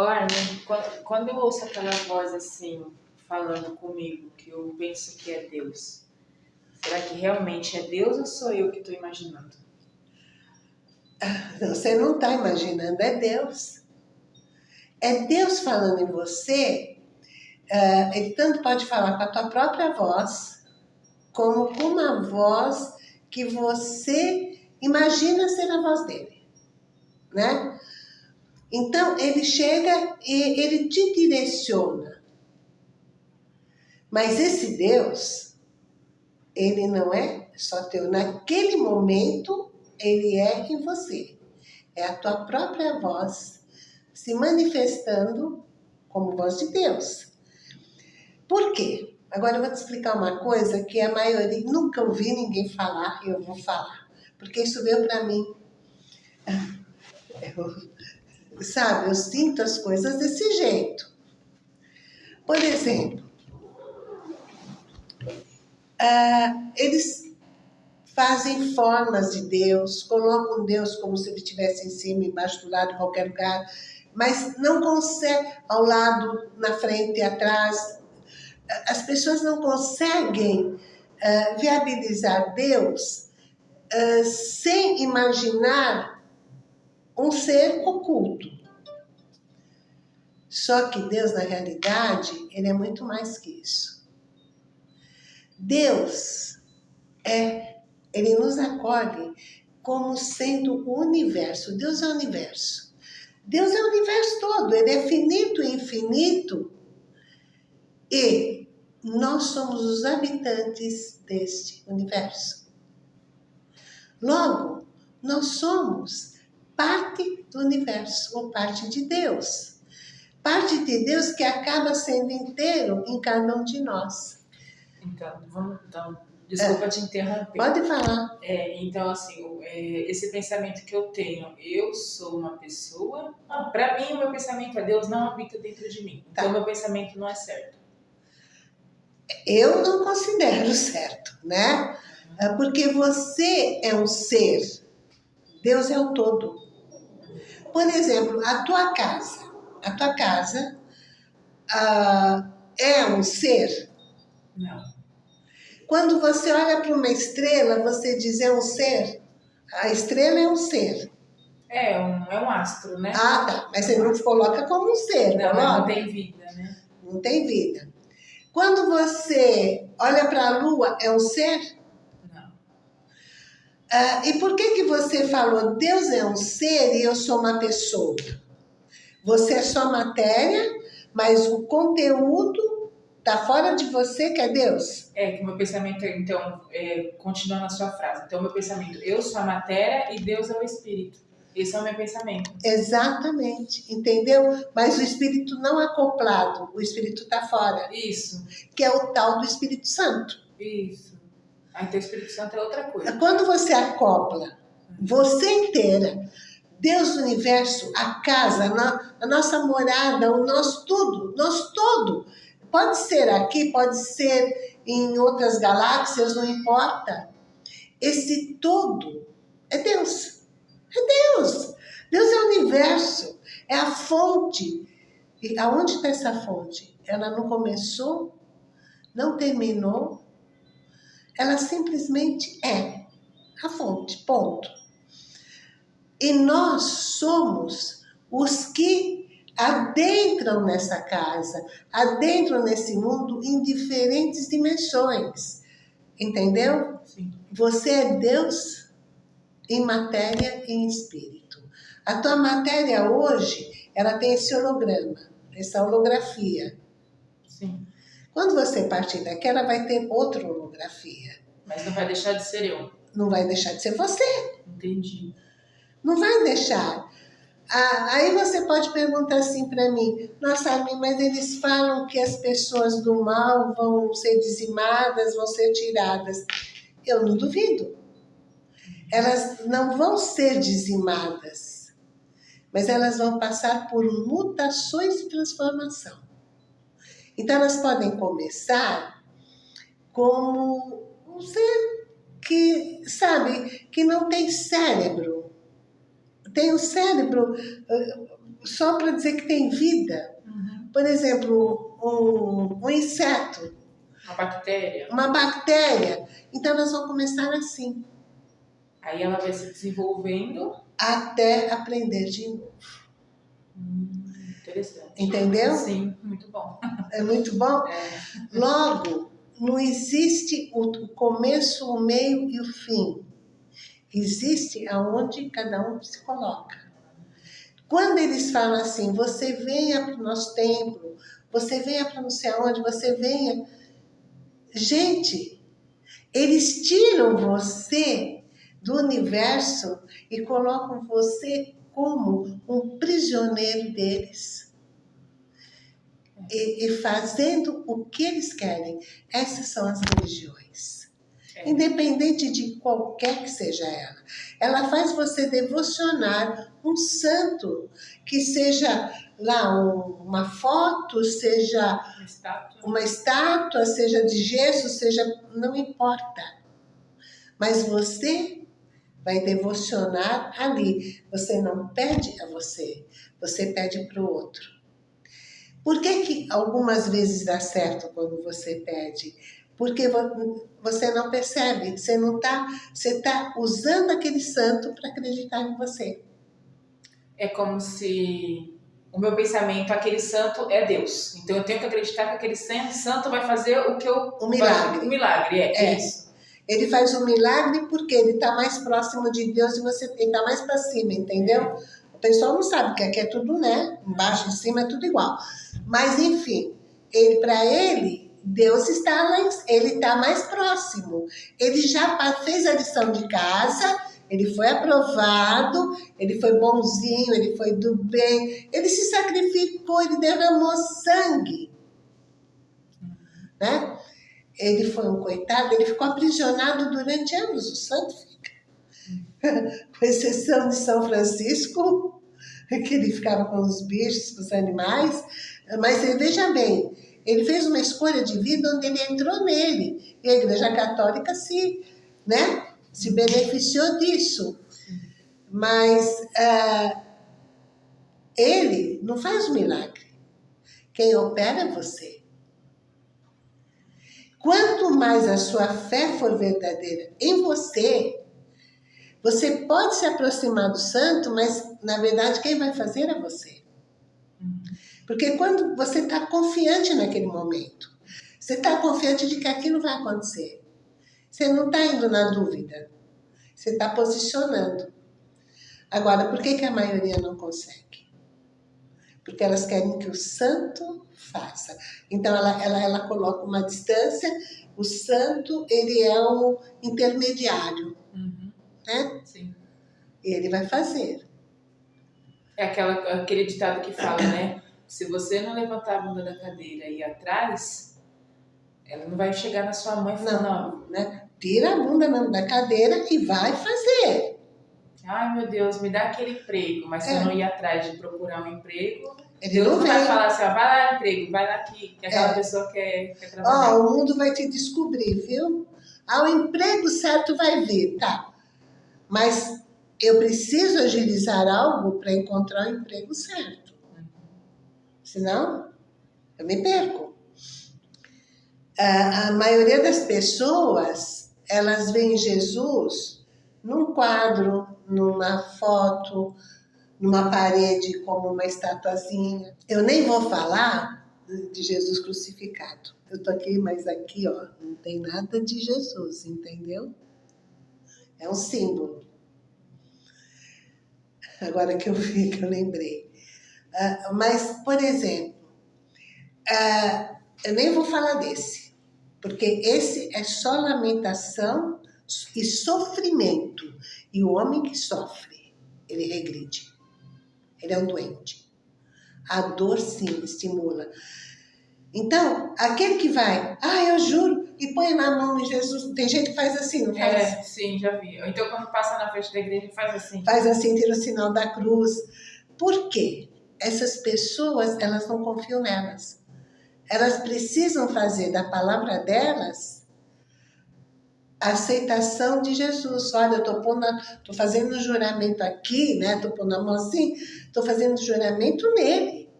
Olha, quando, eu ouço aquela voz assim, falando comigo, que eu penso que é Deus, será que realmente é Deus ou sou eu que estou imaginando? Você não está imaginando, é Deus. É Deus falando em você. Uh, ele tanto pode falar com a tua própria voz, como com uma voz que você imagina ser a voz dele, né? Então, ele chega e ele te direciona. Mas esse Deus, ele não é só teu. Naquele momento, ele é em você. É a tua própria voz se manifestando como voz de Deus. Por quê? Agora eu vou te explicar uma coisa que a maioria nunca ouvi ninguém falar e eu vou falar. Porque isso veio para mim. Eu, sabe, eu sinto as coisas desse jeito. Por exemplo, uh, eles fazem formas de Deus, colocam Deus como se ele estivesse em cima, embaixo, do lado, em qualquer lugar, mas não consegue, ao lado, na frente atrás. As pessoas não conseguem uh, viabilizar Deus uh, sem imaginar um ser oculto. Só que Deus, na realidade, ele é muito mais que isso. Deus é ele nos acolhe como sendo o universo. Deus é o universo. Deus é o universo todo, ele é finito e infinito. E nós somos os habitantes deste universo. Logo, nós somos parte do universo, ou parte de Deus. Parte de Deus que acaba sendo inteiro em cada um de nós. Então, vamos então Desculpa é. te interromper. Pode falar. É, então, assim, é, esse pensamento que eu tenho, eu sou uma pessoa. Ah, Para mim, o meu pensamento é Deus não habita dentro de mim. Então, tá. meu pensamento não é certo. Eu não considero certo, né? Uhum. Porque você é um ser, Deus é o todo. Por exemplo, a tua casa, a tua casa uh, é um ser? Não. Quando você olha para uma estrela, você diz é um ser. A estrela é um ser. É, um, é um astro, né? Ah, tá. Mas você não coloca como um ser, não, não tem vida, né? Não tem vida. Quando você olha para a lua, é um ser? Ah, e por que, que você falou Deus é um ser e eu sou uma pessoa? Você é só matéria, mas o conteúdo Está fora de você que é Deus? É, que o meu pensamento, então, é, continuando a sua frase. Então, meu pensamento, eu sou a matéria e Deus é o Espírito. Esse é o meu pensamento. Exatamente, entendeu? Mas o Espírito não acoplado, o Espírito está fora. Isso. Que é o tal do Espírito Santo. Isso. Aí, então, o Espírito Santo é outra coisa. Quando você acopla você inteira, Deus do universo, a casa, a nossa morada, o nosso tudo, nós todo Pode ser aqui, pode ser em outras galáxias, não importa. Esse todo é Deus. É Deus. Deus é o universo, é a fonte. E aonde está essa fonte? Ela não começou, não terminou, ela simplesmente é a fonte, ponto. E nós somos os que adentram nessa casa, adentram nesse mundo em diferentes dimensões. Entendeu? Sim. Você é Deus em matéria e em espírito. A tua matéria hoje, ela tem esse holograma, essa holografia. Sim. Quando você partir daqui, ela vai ter outra holografia. Mas não vai deixar de ser eu. Não vai deixar de ser você. Entendi. Não vai deixar. Ah, aí você pode perguntar assim para mim, nossa, mas eles falam que as pessoas do mal vão ser dizimadas, vão ser tiradas. Eu não duvido. Elas não vão ser dizimadas, mas elas vão passar por mutações e transformação. Então elas podem começar como um ser que, sabe, que não tem cérebro, tem o cérebro, só para dizer que tem vida. Uhum. Por exemplo, um, um inseto, Uma bactéria. uma bactéria. Então elas vão começar assim, Aí ela vai se desenvolvendo. até aprender de novo. Interessante. Entendeu? Sim, muito bom. É muito bom? É. Logo, não existe o o começo, o meio e o fim. Existe aonde cada um se coloca. Quando eles falam assim, você venha para o nosso templo, você venha para não sei aonde, você venha. Gente, eles tiram você do universo e colocam você como um prisioneiro deles. E, e fazendo o que eles querem. Essas são as religiões. É. Independente de qualquer que seja ela. Ela faz você devocionar um santo, que seja lá um- uma foto, seja Uma estátua. uma estátua, seja de gesso, seja. não importa. Mas você vai devocionar ali. Você não pede a você, você pede para o outro. Por que, que algumas vezes dá certo quando você pede? Porque vo- você não percebe, você não está, você está usando aquele santo para acreditar em você. É como se o meu pensamento, aquele santo é Deus. Então eu tenho que acreditar que aquele san- santo vai fazer o que eu. Um milagre. Um milagre, é, É. isso. Ele faz um milagre porque ele está mais próximo de Deus e você está mais para cima, entendeu? O pessoal não sabe que aqui é tudo, né? Embaixo e cima é tudo igual. Mas enfim, ele para ele, Deus está lá, em- ele está mais próximo. Ele já fez a lição de casa, ele foi aprovado, ele foi bonzinho, ele foi do bem, ele se sacrificou, ele derramou sangue, né? Ele foi um coitado, ele ficou aprisionado durante anos, o santo fica. Com exceção de São Francisco, que ele ficava com os bichos, com os animais. Mas veja bem, ele fez uma escolha de vida onde ele entrou nele. E a Igreja Católica se, né, se beneficiou disso. Mas ah, ele não faz milagre. Quem opera é você. Quanto mais a sua fé for verdadeira em você, você pode se aproximar do santo, mas na verdade quem vai fazer é você. Porque quando você está confiante naquele momento, você está confiante de que aquilo vai acontecer. Você não está indo na dúvida, você está posicionando. Agora, por que, que a maioria não consegue? Porque elas querem que o santo faça. Então, ela, ela, ela coloca uma distância, o santo, ele é o intermediário, Uhum. né? Sim. E ele vai fazer. É aquela, aquele ditado que fala, né? Se você não levantar a bunda da cadeira e ir atrás, ela não vai chegar na sua mãe e falar, não. né? Tira a bunda mesmo da cadeira e vai fazer. Ai, meu Deus, me dá aquele emprego. Mas se É. eu não ir atrás de procurar um emprego, Ele Deus não vai falar assim, ó, vai lá, emprego, vai lá que, que aquela É. pessoa quer, quer Ó, trabalhar. o mundo vai te descobrir, viu? Ah, o emprego certo vai vir, tá? Mas eu preciso agilizar algo para encontrar o emprego certo. Senão, eu me perco. A, a maioria das pessoas, elas veem Jesus num quadro, numa foto, numa parede como uma estatuazinha. Eu nem vou falar de Jesus crucificado. Eu tô aqui, mas aqui, ó, não tem nada de Jesus, entendeu? É um símbolo. Agora que eu vi, que eu lembrei. Ah, mas, por exemplo, ah, eu nem vou falar desse, porque esse é só lamentação e sofrimento. E o homem que sofre, ele regride. Ele é um doente. A dor, sim, estimula. Então, aquele que vai, ah, eu juro, e põe na mão em Jesus. Tem gente que faz assim, não faz? É, sim, já vi. Ou Então, quando passa na frente da igreja, faz assim. Faz assim, tira o sinal da cruz. Por quê? Essas pessoas, elas não confiam nelas. Elas precisam fazer da palavra delas a aceitação de Jesus. Olha, eu tô, pondo, tô fazendo um juramento aqui, né? Tô pondo a mão assim, tô fazendo um juramento nele.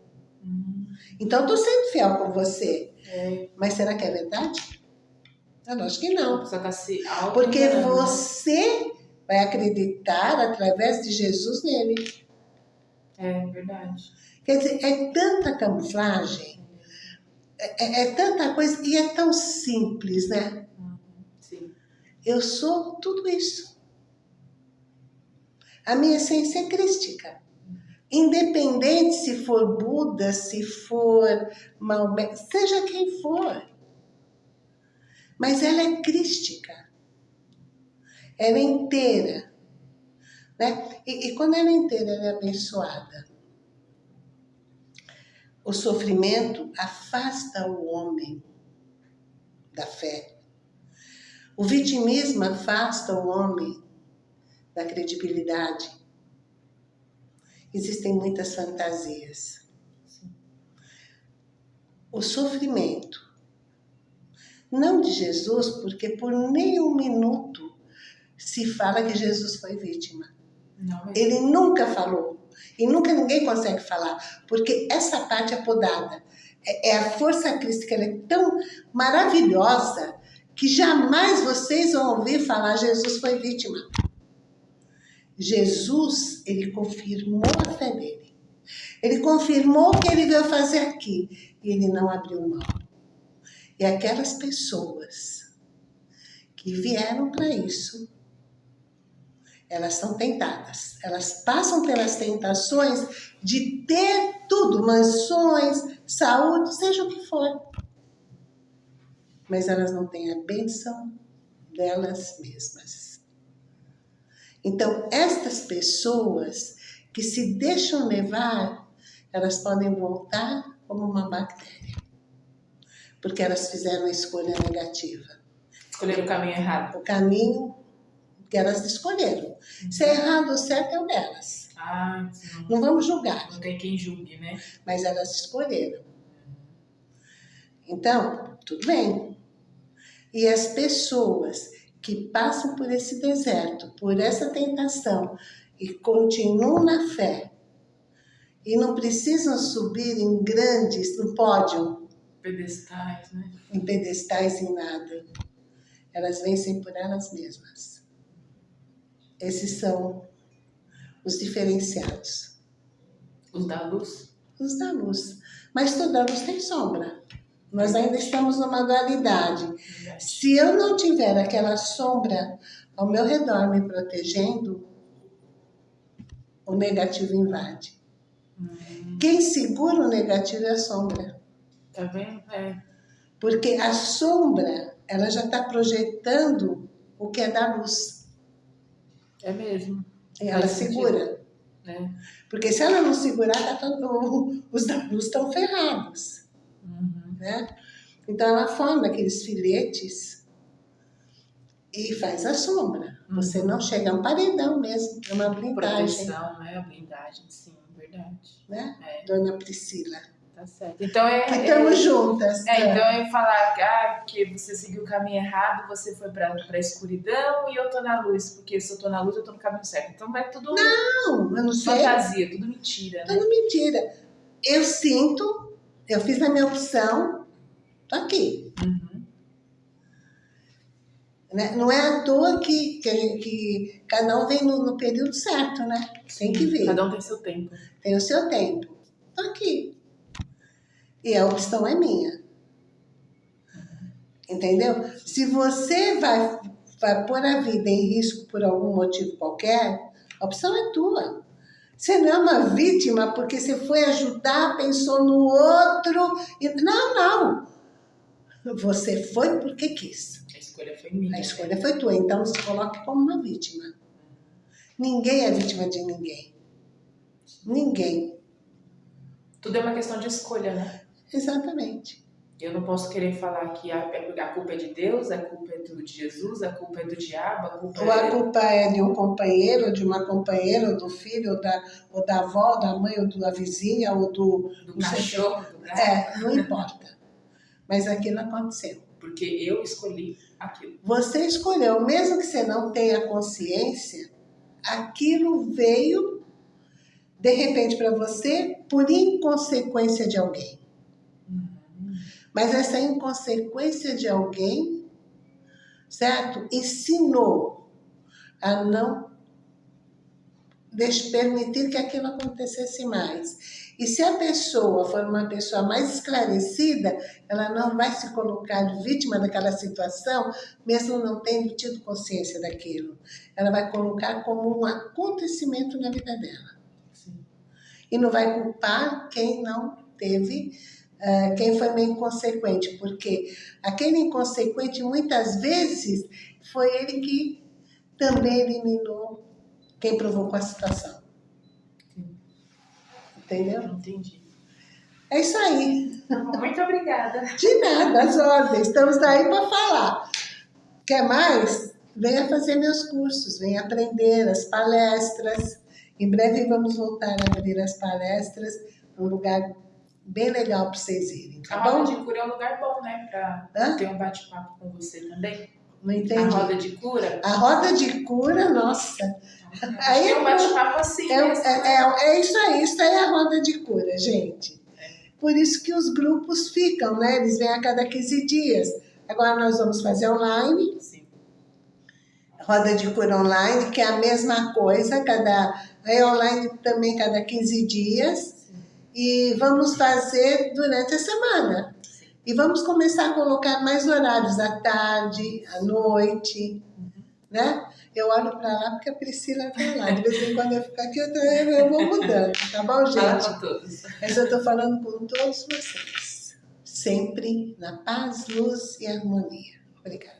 Hum, Então, tô sendo fiel com você. é, Mas será que é verdade? Eu acho que não. tá se Porque você vai acreditar através de Jesus nele. É verdade. Quer dizer, é tanta camuflagem, é, é- é tanta coisa, e é tão simples, né? Eu sou tudo isso. A minha essência é crística. Independente se for Buda, se for Maomé, seja quem for. Mas ela é crística. Ela é inteira. Né? E, e quando ela é inteira, ela é abençoada. O sofrimento afasta o homem da fé. O vitimismo afasta o homem da credibilidade. Existem muitas fantasias. O sofrimento, não de Jesus, porque por nenhum minuto se fala que Jesus foi vítima. Não, mas Ele nunca falou. E nunca ninguém consegue falar, porque essa parte é podada. É, é a força crística, ela é tão maravilhosa que jamais vocês vão ouvir falar Jesus foi vítima. Jesus, ele confirmou a fé dele. Ele confirmou o que ele veio fazer aqui. E ele não abriu mão. E aquelas pessoas que vieram para isso, elas são tentadas. Elas passam pelas tentações de ter tudo, mansões, saúde, seja o que for. Mas elas não têm a bênção delas mesmas. Então, estas pessoas que se deixam levar, elas podem voltar como uma bactéria. Porque elas fizeram a escolha negativa. escolheram o caminho errado. O caminho que elas escolheram. Se é errado ou certo é o delas. Ah, não, Não vamos julgar, não tem quem julgue, né? mas elas escolheram. Então, tudo bem. E as pessoas que passam por esse deserto, por essa tentação e continuam na fé e não precisam subir em grandes, no pódio, Pedestais, né? em pedestais, em nada. Elas vencem por elas mesmas. Esses são os diferenciados, Os da luz. os da luz. Mas toda luz tem sombra. Nós ainda estamos numa dualidade. Se eu não tiver aquela sombra ao meu redor me protegendo, o negativo invade. Hum, Quem segura o negativo é a sombra. tá vendo? É. Porque a sombra, ela já está projetando o que é da luz. É mesmo. E ela Faz sentido. segura. Né? Porque se ela não segurar, tá todo- os da luz estão ferrados. Uhum. Né? Então ela forma aqueles filetes e faz a sombra. Você não chega a um paredão mesmo, é uma blindagem. Proteção, né? A blindagem, sim, verdade. Né? É, Dona Priscila. tá certo. Então é. Que é- estamos juntas. É, né? então eu ia falar que, ah, que você seguiu o caminho errado, você foi pra, pra escuridão e eu tô na luz, porque se eu tô na luz, eu tô no caminho certo. Então vai tudo Não, eu não sei. fantasia, tudo mentira, né? Tudo mentira. Eu sinto, eu fiz a minha opção, tô aqui. Uhum. Né? Não é à toa que, que, que cada um vem no, no período certo, né? Tem que vir. Cada um tem seu tempo. Tem o seu tempo. Tô aqui. E a opção é minha. Entendeu? Se você vai, vai pôr a vida em risco por algum motivo qualquer, a opção é tua. Você não é uma vítima porque você foi ajudar, pensou no outro. E... Não, não. Você foi porque quis. A escolha foi minha. A escolha foi tua, então se coloque como uma vítima. Ninguém é vítima de ninguém. Ninguém. Tudo é uma questão de escolha, né? Exatamente. Eu não posso querer falar que a, a culpa é de Deus, a culpa é do, de Jesus, a culpa é do diabo, a culpa Ou a é. culpa é de um companheiro, de uma companheira, ou do filho, ou da, ou da avó, ou da mãe, ou da vizinha, ou do. do cachorro, do gato. É, não importa. Mas aquilo aconteceu. porque eu escolhi aquilo. Você escolheu, mesmo que você não tenha consciência, aquilo veio de repente para você por inconsequência de alguém. Mas essa inconsequência de alguém, certo? Ensinou a não permitir que aquilo acontecesse mais. E se a pessoa for uma pessoa mais esclarecida, ela não vai se colocar vítima daquela situação, mesmo não tendo tido consciência daquilo. Ela vai colocar como um acontecimento na vida dela. Sim. E não vai culpar quem não teve, uh, quem foi meio inconsequente, porque aquele inconsequente, muitas vezes, foi ele que também eliminou quem provocou a situação. Entendeu? Entendi. É isso aí. Muito obrigada. De nada, as ordens. Estamos aí para falar. Quer mais? Venha fazer meus cursos, venha aprender as palestras. Em breve vamos voltar a abrir as palestras, um lugar bem legal para vocês irem, tá a bom? roda de cura é um lugar bom, né? Para ter um bate-papo com você também. Não entendi. A roda de cura? A roda de cura, nossa. Aí é um bate-papo assim. É, mesmo, é, né? é, é isso aí, isso aí é a roda de cura, gente. Por isso que os grupos ficam, né? Eles vêm a cada 15 dias. Agora nós vamos fazer online, Sim. roda de cura online, que é a mesma coisa, cada é online também cada 15 dias. E vamos fazer durante a semana. E vamos começar a colocar mais horários à tarde, à noite, né? Eu olho para lá porque a Priscila está lá. De vez em quando eu fico aqui, eu, tô- eu vou mudando, tá bom, Fala gente? para todos. Mas eu estou falando com todos vocês. Sempre na paz, luz e harmonia. Obrigada.